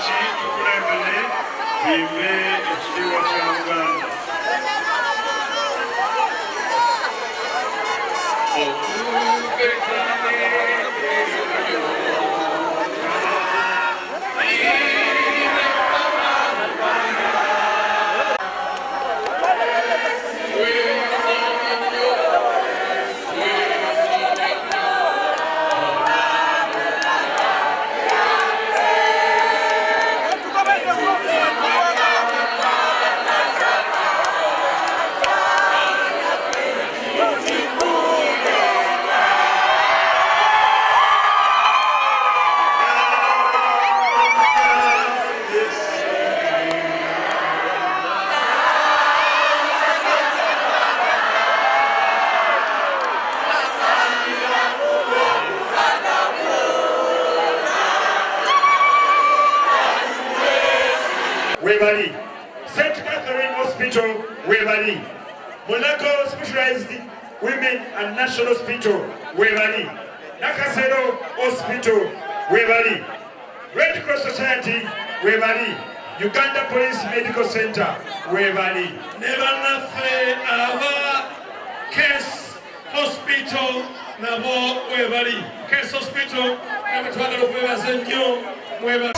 Karachi to Kulaibali, we may do what webali. St catherine hospital webali. Mulago specialized women and national hospital webali. Nakasero hospital webali. Red cross society webali. Uganda police medical center webali. Ne bannaffe aba case hospital nabo webali. Case hospital nabo twagala okubebaza ennyo mwebali